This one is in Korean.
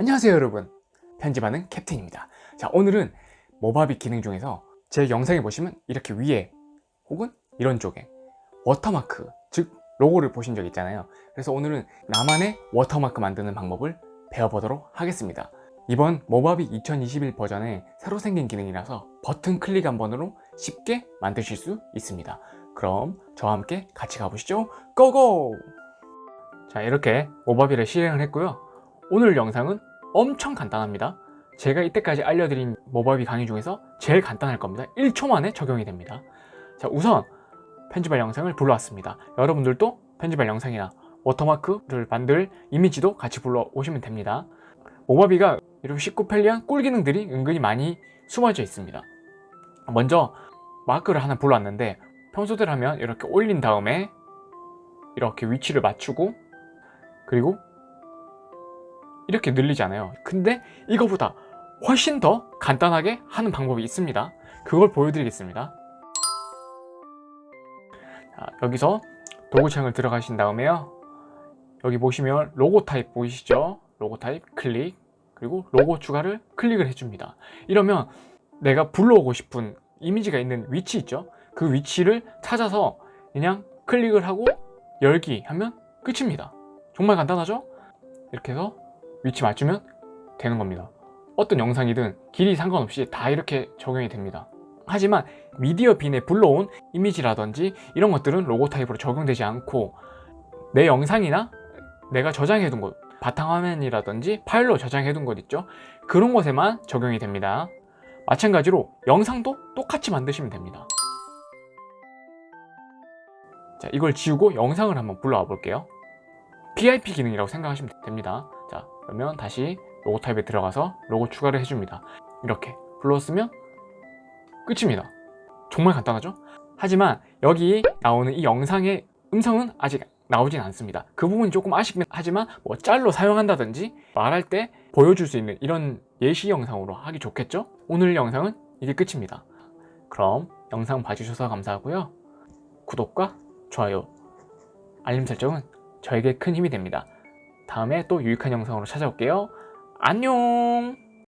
안녕하세요 여러분. 편집하는 캡틴입니다. 자 오늘은 Movavi 기능 중에서 제 영상에 보시면 이렇게 위에 혹은 이런 쪽에 워터마크 즉 로고를 보신 적 있잖아요. 그래서 오늘은 나만의 워터마크 만드는 방법을 배워보도록 하겠습니다. 이번 Movavi 2021 버전에 새로 생긴 기능이라서 버튼 클릭 한 번으로 쉽게 만드실 수 있습니다. 그럼 저와 함께 같이 가보시죠. Go go! 자 이렇게 모바비를 실행을 했고요. 오늘 영상은 엄청 간단합니다. 제가 이때까지 알려드린 모바비 강의 중에서 제일 간단할 겁니다. 1초 만에 적용이 됩니다. 자 우선 편집할 영상을 불러왔습니다. 여러분들도 편집할 영상이나 워터마크를 만들 이미지도 같이 불러오시면 됩니다. 모바비가 이렇게 쉽고 편리한 꿀 기능들이 은근히 많이 숨어져 있습니다. 먼저 마크를 하나 불러왔는데 평소대로 하면 이렇게 올린 다음에 이렇게 위치를 맞추고 그리고 이렇게 늘리잖아요 근데 이거보다 훨씬 더 간단하게 하는 방법이 있습니다 그걸 보여드리겠습니다 자, 여기서 도구창을 들어가신 다음에요 여기 보시면 로고 타입 보이시죠? 로고 타입 클릭 그리고 로고 추가를 클릭을 해줍니다 이러면 내가 불러오고 싶은 이미지가 있는 위치 있죠? 그 위치를 찾아서 그냥 클릭을 하고 열기 하면 끝입니다 정말 간단하죠? 이렇게 해서 위치 맞추면 되는 겁니다. 어떤 영상이든 길이 상관없이 다 이렇게 적용이 됩니다. 하지만 미디어 빈에 불러온 이미지라든지 이런 것들은 로고 타입으로 적용되지 않고 내 영상이나 내가 저장해둔 곳 바탕화면이라든지 파일로 저장해둔 곳 있죠? 그런 곳에만 적용이 됩니다. 마찬가지로 영상도 똑같이 만드시면 됩니다. 자 이걸 지우고 영상을 한번 불러와 볼게요. PIP 기능이라고 생각하시면 됩니다. 자 그러면 다시 로고 타입에 들어가서 로고 추가를 해줍니다. 이렇게 불렀으면 끝입니다. 정말 간단하죠? 하지만 여기 나오는 이 영상의 음성은 아직 나오진 않습니다. 그 부분이 조금 아쉽긴 하지만 뭐 짤로 사용한다든지 말할 때 보여줄 수 있는 이런 예시 영상으로 하기 좋겠죠? 오늘 영상은 이게 끝입니다. 그럼 영상 봐주셔서 감사하고요. 구독과 좋아요 알림 설정은 저에게 큰 힘이 됩니다 다음에 또 유익한 영상으로 찾아올게요. 안녕